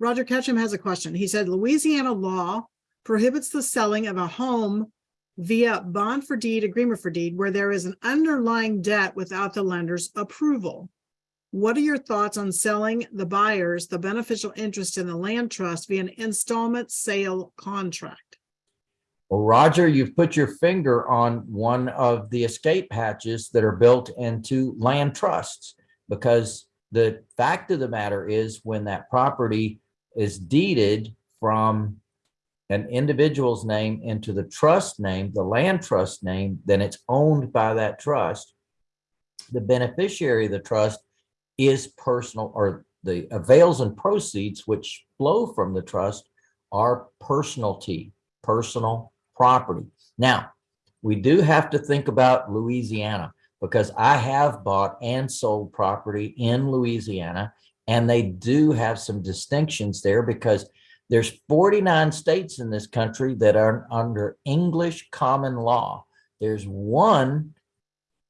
Roger Ketchum has a question. He said Louisiana law prohibits the selling of a home via bond for deed, agreement for deed, where there is an underlying debt without the lender's approval. What are your thoughts on selling the buyers the beneficial interest in the land trust via an installment sale contract? Well, Roger, you've put your finger on one of the escape hatches that are built into land trusts. Because the fact of the matter is when that property is deeded from an individual's name into the trust name, the land trust name, then it's owned by that trust. The beneficiary of the trust is personal or the avails and proceeds which flow from the trust are personalty, personal property. Now, we do have to think about Louisiana because I have bought and sold property in Louisiana and they do have some distinctions there because there's 49 states in this country that are under English common law. There's one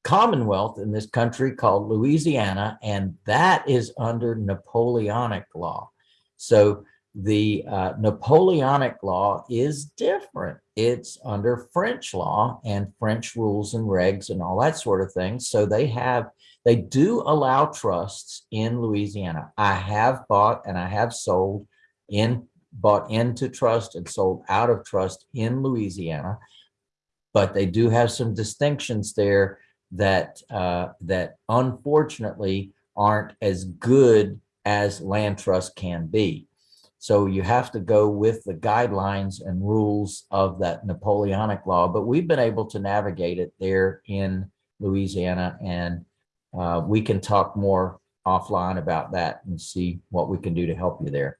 commonwealth in this country called Louisiana, and that is under Napoleonic law. So the uh, Napoleonic law is different. It's under French law and French rules and regs and all that sort of thing. So they have, they do allow trusts in Louisiana. I have bought and I have sold in, bought into trust and sold out of trust in Louisiana. But they do have some distinctions there that, uh, that unfortunately aren't as good as land trust can be. So you have to go with the guidelines and rules of that Napoleonic law, but we've been able to navigate it there in Louisiana and uh, we can talk more offline about that and see what we can do to help you there.